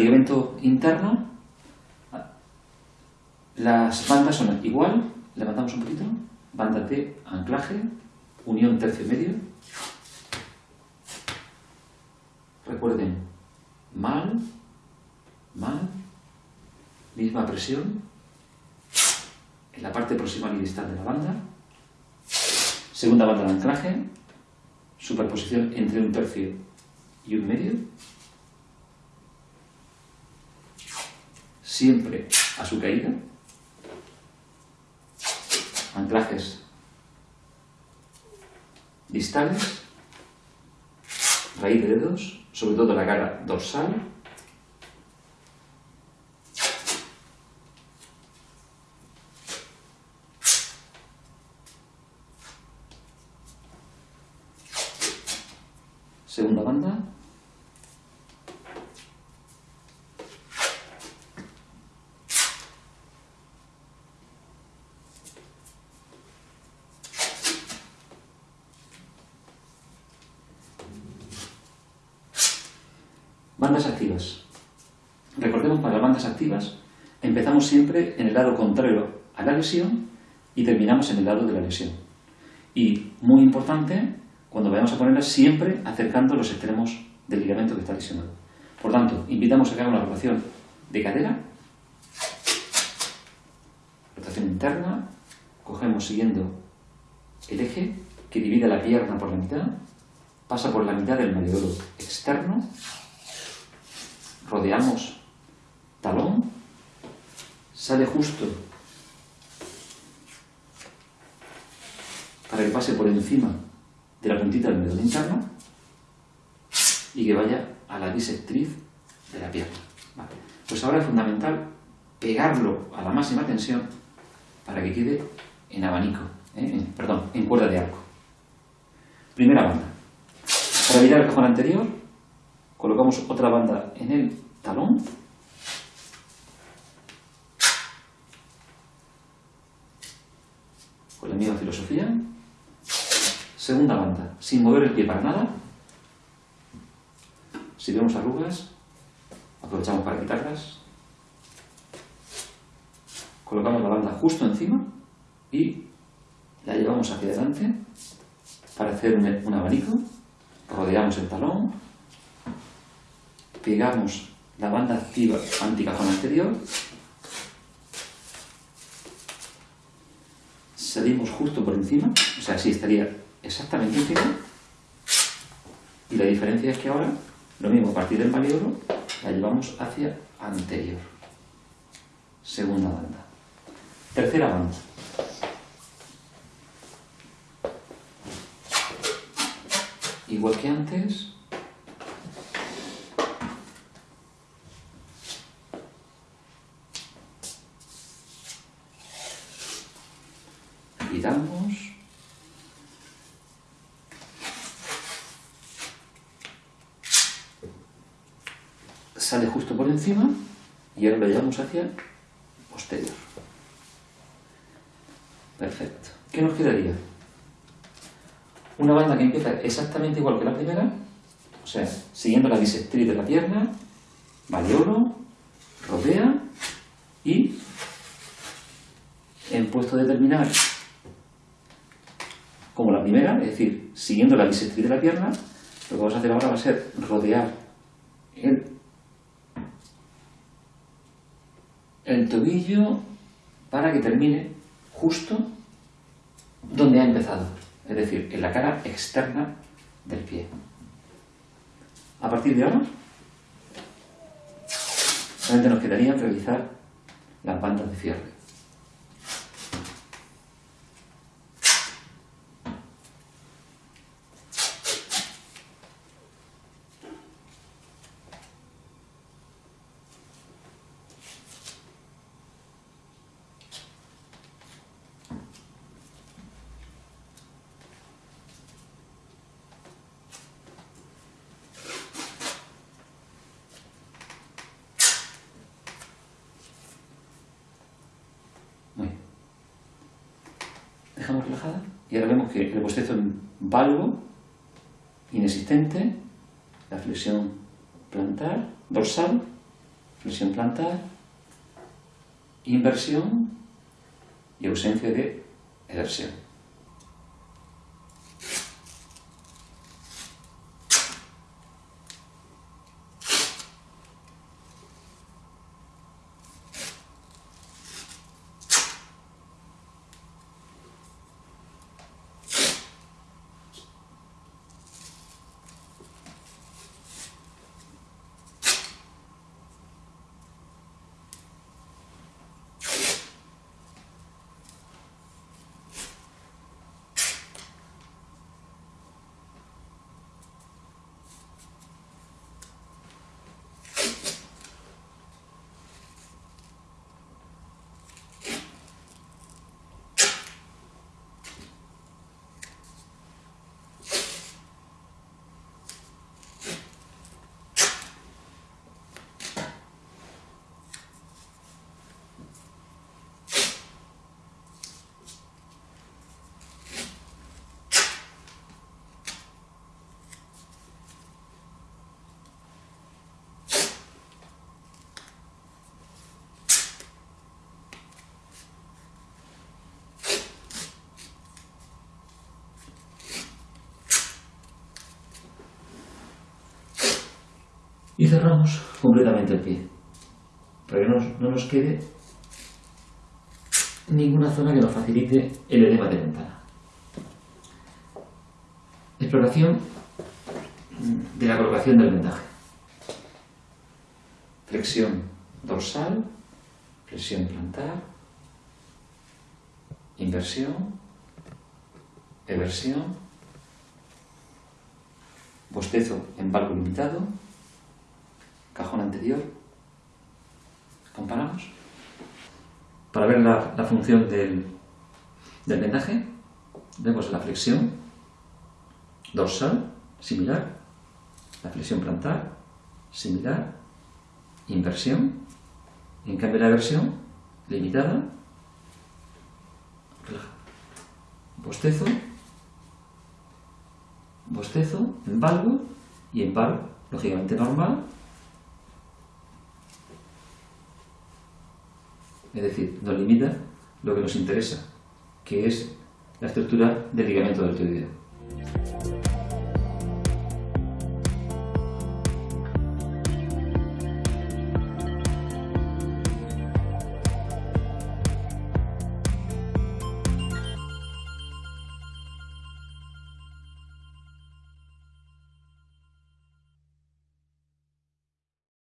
ligamento interno, las bandas son igual, levantamos un poquito, banda de anclaje, unión tercio medio. Recuerden, mal, mal, misma presión en la parte proximal y distal de la banda. Segunda banda de anclaje, superposición entre un tercio y un medio. Siempre a su caída. Anclajes distales, raíz de dedos, sobre todo la cara dorsal. Segunda banda. Bandas activas. Recordemos para las bandas activas empezamos siempre en el lado contrario a la lesión y terminamos en el lado de la lesión. Y muy importante, cuando vayamos a ponerlas, siempre acercando los extremos del ligamento que está lesionado. Por tanto, invitamos a que haga una rotación de cadera, rotación interna, cogemos siguiendo el eje que divide la pierna por la mitad, pasa por la mitad del mediodoro externo, rodeamos talón, sale justo para que pase por encima de la puntita del medón interno y que vaya a la bisectriz de la pierna. Pues ahora es fundamental pegarlo a la máxima tensión para que quede en abanico, ¿eh? perdón, en cuerda de arco. Primera banda. Para evitar el cajón anterior, colocamos otra banda en el talón. Con la misma filosofía. Segunda banda, sin mover el pie para nada. Si vemos arrugas aprovechamos para quitarlas. Colocamos la banda justo encima y la llevamos hacia adelante para hacer un abanico. Rodeamos el talón pegamos la banda activa anticajón anterior, salimos justo por encima, o sea, así estaría exactamente encima, y la diferencia es que ahora, lo mismo, a partir del maniobro, la llevamos hacia anterior. Segunda banda. Tercera banda. Igual que antes, sale justo por encima y ahora lo llevamos hacia posterior. Perfecto. ¿qué nos quedaría? una banda que empieza exactamente igual que la primera o sea, siguiendo la bisectriz de la pierna oro rodea y en puesto de terminar como la primera, es decir, siguiendo la bisectriz de la pierna, lo que vamos a hacer ahora va a ser rodear el, el tobillo para que termine justo donde ha empezado, es decir, en la cara externa del pie. A partir de ahora, solamente nos quedaría realizar las bandas de cierre. Dejamos relajada y ahora vemos que el bostezo en valgo, inexistente, la flexión plantar, dorsal, flexión plantar, inversión y ausencia de eversión. Y cerramos completamente el pie, para que no, nos quede ninguna zona que nos facilite el edema de ventana. Exploración de la colocación del vendaje. Flexión dorsal, flexión plantar, inversión, eversión, bostezo en valgo limitado, cajón anterior. Comparamos. Para ver la, función del, del vendaje, vemos la flexión dorsal, similar, la flexión plantar, similar, inversión, en cambio la eversión, limitada, bostezo, bostezo, en valgo y en paro, lógicamente normal, Es decir, nos limita lo que nos interesa, que es la estructura del ligamento del tiroideo.